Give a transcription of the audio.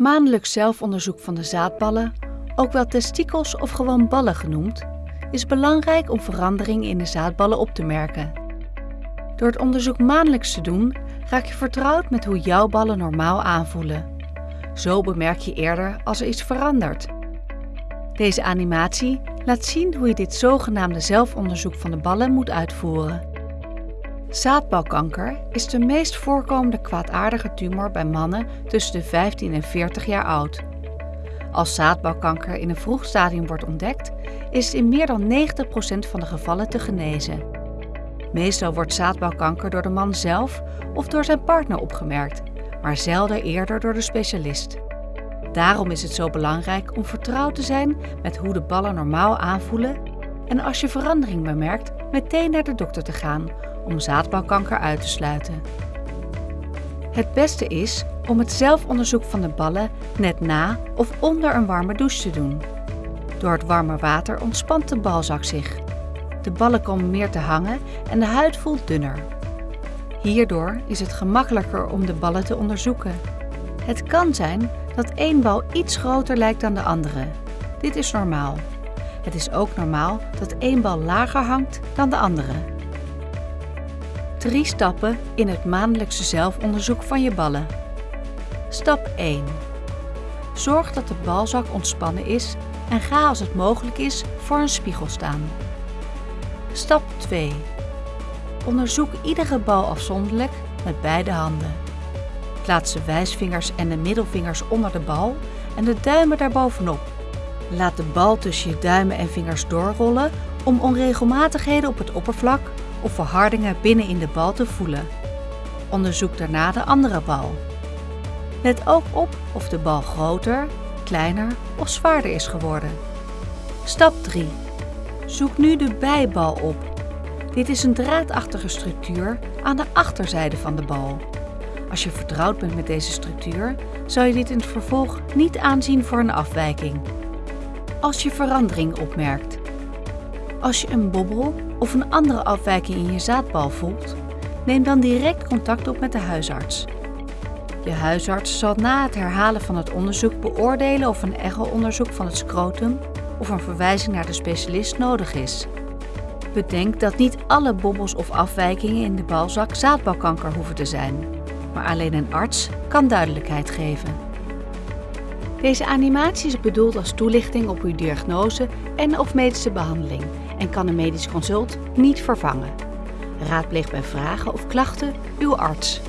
Maandelijks zelfonderzoek van de zaadballen, ook wel testikels of gewoon ballen genoemd, is belangrijk om veranderingen in de zaadballen op te merken. Door het onderzoek maandelijks te doen, raak je vertrouwd met hoe jouw ballen normaal aanvoelen. Zo bemerk je eerder als er iets verandert. Deze animatie laat zien hoe je dit zogenaamde zelfonderzoek van de ballen moet uitvoeren. Zaadbalkanker is de meest voorkomende kwaadaardige tumor bij mannen tussen de 15 en 40 jaar oud. Als zaadbalkanker in een vroeg stadium wordt ontdekt, is het in meer dan 90% van de gevallen te genezen. Meestal wordt zaadbalkanker door de man zelf of door zijn partner opgemerkt, maar zelden eerder door de specialist. Daarom is het zo belangrijk om vertrouwd te zijn met hoe de ballen normaal aanvoelen en als je verandering bemerkt, meteen naar de dokter te gaan om zaadbalkanker uit te sluiten. Het beste is om het zelfonderzoek van de ballen net na of onder een warme douche te doen. Door het warme water ontspant de balzak zich. De ballen komen meer te hangen en de huid voelt dunner. Hierdoor is het gemakkelijker om de ballen te onderzoeken. Het kan zijn dat één bal iets groter lijkt dan de andere. Dit is normaal. Het is ook normaal dat één bal lager hangt dan de andere. Drie stappen in het maandelijkse zelfonderzoek van je ballen. Stap 1. Zorg dat de balzak ontspannen is en ga als het mogelijk is voor een spiegel staan. Stap 2. Onderzoek iedere bal afzonderlijk met beide handen. Plaats de wijsvingers en de middelvingers onder de bal en de duimen daarbovenop. Laat de bal tussen je duimen en vingers doorrollen om onregelmatigheden op het oppervlak of verhardingen binnen in de bal te voelen. Onderzoek daarna de andere bal. Let ook op of de bal groter, kleiner of zwaarder is geworden. Stap 3. Zoek nu de bijbal op. Dit is een draadachtige structuur aan de achterzijde van de bal. Als je vertrouwd bent met deze structuur, zal je dit in het vervolg niet aanzien voor een afwijking. Als je verandering opmerkt. Als je een bobbel of een andere afwijking in je zaadbal voelt, neem dan direct contact op met de huisarts. Je huisarts zal na het herhalen van het onderzoek beoordelen of een echo-onderzoek van het scrotum of een verwijzing naar de specialist nodig is. Bedenk dat niet alle bobbels of afwijkingen in de balzak zaadbalkanker hoeven te zijn, maar alleen een arts kan duidelijkheid geven. Deze animatie is bedoeld als toelichting op uw diagnose en of medische behandeling en kan een medisch consult niet vervangen. Raadpleeg bij vragen of klachten uw arts.